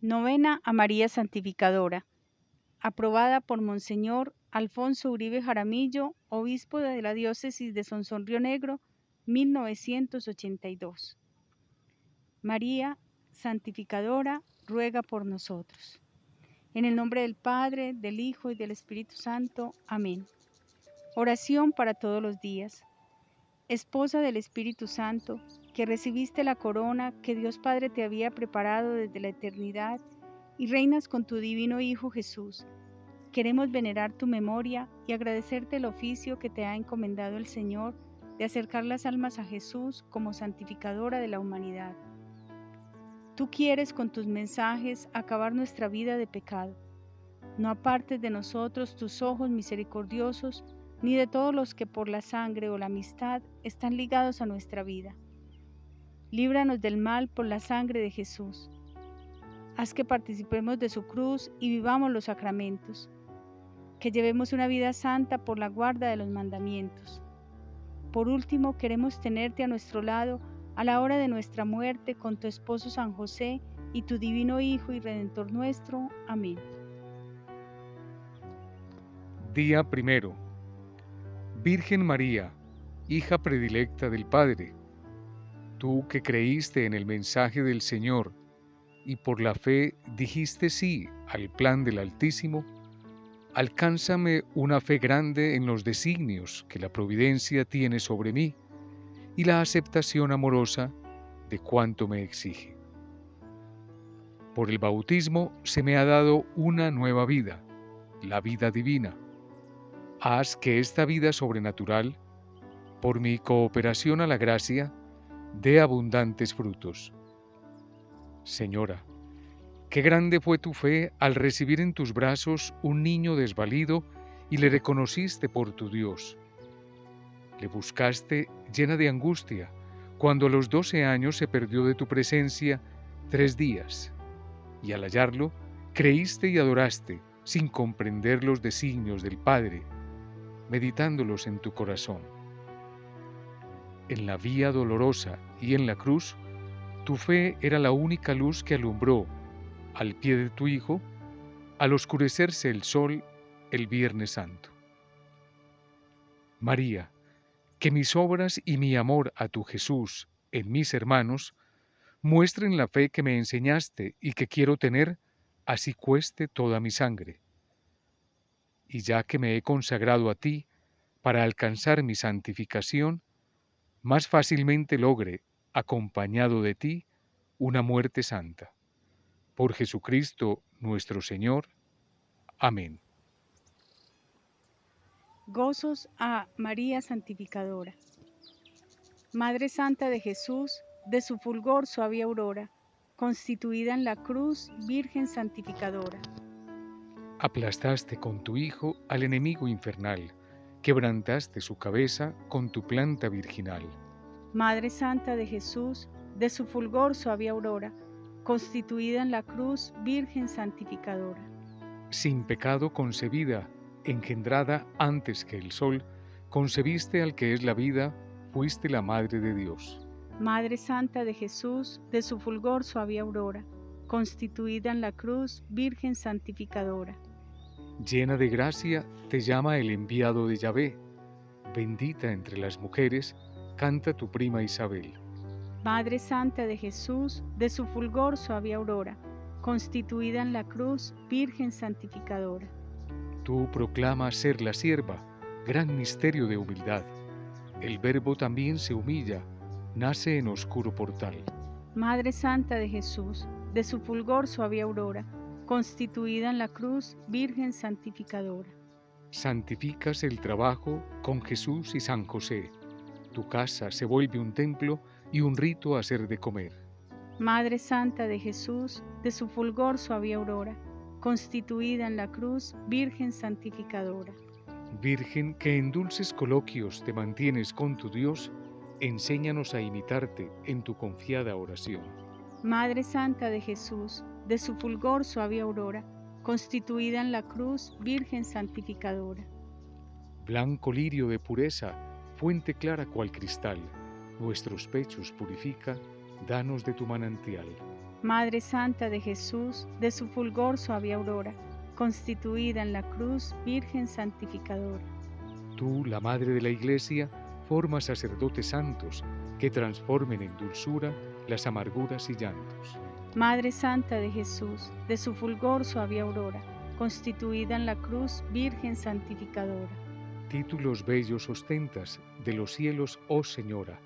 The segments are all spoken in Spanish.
Novena a María Santificadora. Aprobada por Monseñor Alfonso Uribe Jaramillo, obispo de la diócesis de Sonsón Río Negro, 1982. María Santificadora, ruega por nosotros. En el nombre del Padre, del Hijo y del Espíritu Santo. Amén. Oración para todos los días. Esposa del Espíritu Santo, que recibiste la corona que Dios Padre te había preparado desde la eternidad y reinas con tu divino Hijo Jesús. Queremos venerar tu memoria y agradecerte el oficio que te ha encomendado el Señor de acercar las almas a Jesús como santificadora de la humanidad. Tú quieres con tus mensajes acabar nuestra vida de pecado. No apartes de nosotros tus ojos misericordiosos ni de todos los que por la sangre o la amistad están ligados a nuestra vida. Líbranos del mal por la sangre de Jesús. Haz que participemos de su cruz y vivamos los sacramentos. Que llevemos una vida santa por la guarda de los mandamientos. Por último, queremos tenerte a nuestro lado a la hora de nuestra muerte con tu esposo San José y tu divino Hijo y Redentor nuestro. Amén. Día primero. Virgen María, hija predilecta del Padre, tú que creíste en el mensaje del Señor y por la fe dijiste sí al plan del Altísimo, alcánzame una fe grande en los designios que la providencia tiene sobre mí y la aceptación amorosa de cuanto me exige. Por el bautismo se me ha dado una nueva vida, la vida divina. Haz que esta vida sobrenatural, por mi cooperación a la gracia, dé abundantes frutos. Señora, qué grande fue tu fe al recibir en tus brazos un niño desvalido y le reconociste por tu Dios. Le buscaste llena de angustia cuando a los doce años se perdió de tu presencia tres días, y al hallarlo, creíste y adoraste sin comprender los designios del Padre, meditándolos en tu corazón. En la vía dolorosa y en la cruz, tu fe era la única luz que alumbró, al pie de tu Hijo, al oscurecerse el sol el Viernes Santo. María, que mis obras y mi amor a tu Jesús en mis hermanos muestren la fe que me enseñaste y que quiero tener, así cueste toda mi sangre. Y ya que me he consagrado a ti para alcanzar mi santificación, más fácilmente logre, acompañado de ti, una muerte santa. Por Jesucristo nuestro Señor. Amén. Gozos a María Santificadora. Madre Santa de Jesús, de su fulgor suave aurora, constituida en la cruz, Virgen Santificadora. Aplastaste con tu Hijo al enemigo infernal, quebrantaste su cabeza con tu planta virginal. Madre Santa de Jesús, de su fulgor suave aurora, constituida en la cruz, Virgen Santificadora. Sin pecado concebida, engendrada antes que el sol, concebiste al que es la vida, fuiste la Madre de Dios. Madre Santa de Jesús, de su fulgor suave aurora, constituida en la cruz, Virgen Santificadora. Llena de gracia, te llama el enviado de Yahvé. Bendita entre las mujeres, canta tu prima Isabel. Madre Santa de Jesús, de su fulgor suave aurora, constituida en la cruz, Virgen Santificadora. Tú proclamas ser la sierva, gran misterio de humildad. El Verbo también se humilla, nace en oscuro portal. Madre Santa de Jesús, de su fulgor suave aurora, constituida en la cruz, Virgen Santificadora. Santificas el trabajo con Jesús y San José. Tu casa se vuelve un templo y un rito a hacer de comer. Madre Santa de Jesús, de su fulgor suave aurora, constituida en la cruz, Virgen santificadora. Virgen que en dulces coloquios te mantienes con tu Dios, enséñanos a imitarte en tu confiada oración. Madre Santa de Jesús, de su fulgor suave aurora, constituida en la cruz, Virgen santificadora. Blanco lirio de pureza, fuente clara cual cristal, nuestros pechos purifica, danos de tu manantial. Madre Santa de Jesús, de su fulgor suave aurora, constituida en la cruz, Virgen santificadora. Tú, la Madre de la Iglesia, formas sacerdotes santos que transformen en dulzura las amarguras y llantos. Madre Santa de Jesús, de su fulgor suave aurora, constituida en la cruz, Virgen santificadora. Títulos bellos ostentas de los cielos, oh Señora,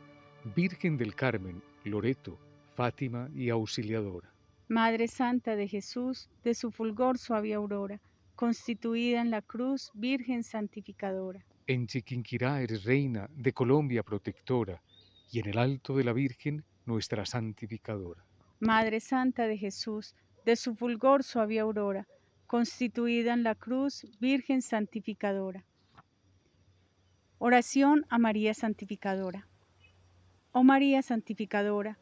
Virgen del Carmen, Loreto, Fátima y Auxiliadora. Madre Santa de Jesús, de su fulgor suave aurora, constituida en la cruz, Virgen santificadora. En Chiquinquirá eres reina de Colombia protectora, y en el alto de la Virgen, nuestra santificadora. Madre Santa de Jesús, de su fulgor suave aurora, constituida en la cruz, Virgen santificadora. Oración a María Santificadora. Oh María Santificadora,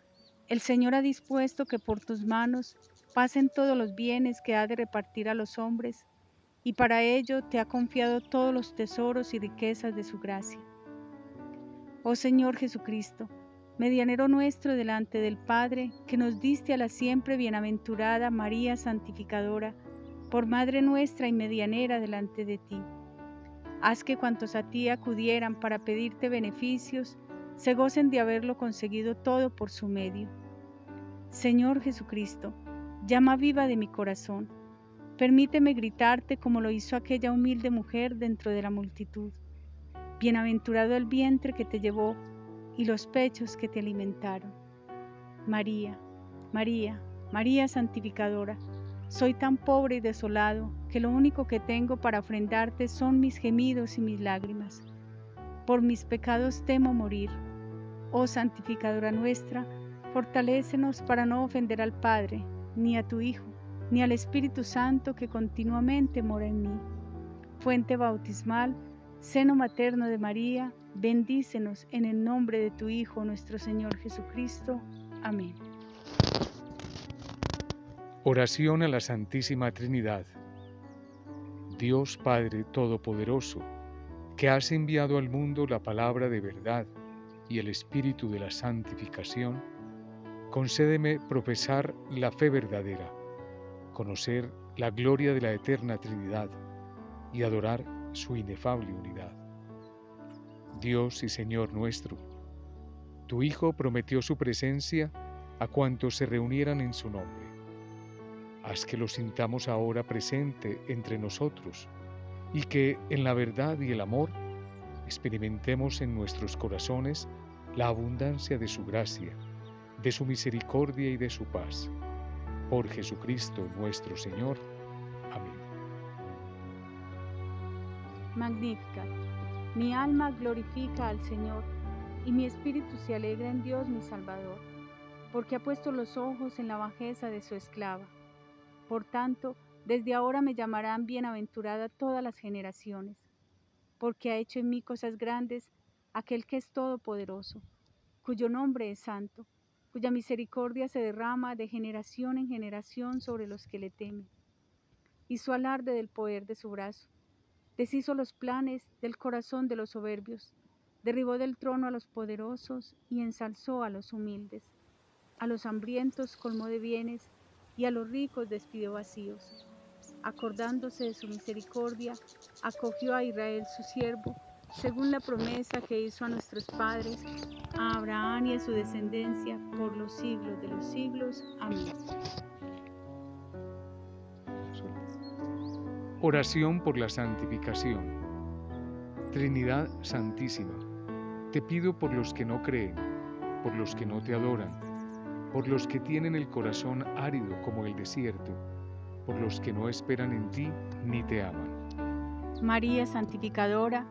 el Señor ha dispuesto que por tus manos pasen todos los bienes que ha de repartir a los hombres, y para ello te ha confiado todos los tesoros y riquezas de su gracia. Oh Señor Jesucristo, medianero nuestro delante del Padre, que nos diste a la siempre bienaventurada María Santificadora, por Madre nuestra y medianera delante de ti. Haz que cuantos a ti acudieran para pedirte beneficios, se gocen de haberlo conseguido todo por su medio. Señor Jesucristo, llama viva de mi corazón, permíteme gritarte como lo hizo aquella humilde mujer dentro de la multitud. Bienaventurado el vientre que te llevó y los pechos que te alimentaron. María, María, María santificadora, soy tan pobre y desolado que lo único que tengo para ofrendarte son mis gemidos y mis lágrimas. Por mis pecados temo morir Oh santificadora nuestra, fortalécenos para no ofender al Padre, ni a tu Hijo, ni al Espíritu Santo que continuamente mora en mí. Fuente bautismal, seno materno de María, bendícenos en el nombre de tu Hijo nuestro Señor Jesucristo. Amén. Oración a la Santísima Trinidad. Dios Padre Todopoderoso, que has enviado al mundo la palabra de verdad, y el espíritu de la santificación, concédeme profesar la fe verdadera, conocer la gloria de la eterna Trinidad y adorar su inefable unidad. Dios y Señor nuestro, tu Hijo prometió su presencia a cuantos se reunieran en su nombre. Haz que lo sintamos ahora presente entre nosotros y que en la verdad y el amor experimentemos en nuestros corazones la abundancia de su gracia, de su misericordia y de su paz. Por Jesucristo nuestro Señor. Amén. Magnífica. Mi alma glorifica al Señor y mi espíritu se alegra en Dios mi Salvador, porque ha puesto los ojos en la bajeza de su esclava. Por tanto, desde ahora me llamarán bienaventurada todas las generaciones porque ha hecho en mí cosas grandes aquel que es todopoderoso, cuyo nombre es santo, cuya misericordia se derrama de generación en generación sobre los que le temen. Hizo alarde del poder de su brazo, deshizo los planes del corazón de los soberbios, derribó del trono a los poderosos y ensalzó a los humildes. A los hambrientos colmó de bienes y a los ricos despidió vacíos acordándose de su misericordia, acogió a Israel su siervo, según la promesa que hizo a nuestros padres, a Abraham y a su descendencia por los siglos de los siglos. Amén. Oración por la santificación. Trinidad Santísima, te pido por los que no creen, por los que no te adoran, por los que tienen el corazón árido como el desierto, por los que no esperan en ti ni te aman. María Santificadora,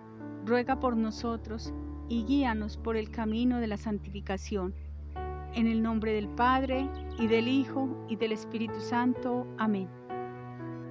ruega por nosotros y guíanos por el camino de la santificación. En el nombre del Padre, y del Hijo, y del Espíritu Santo. Amén.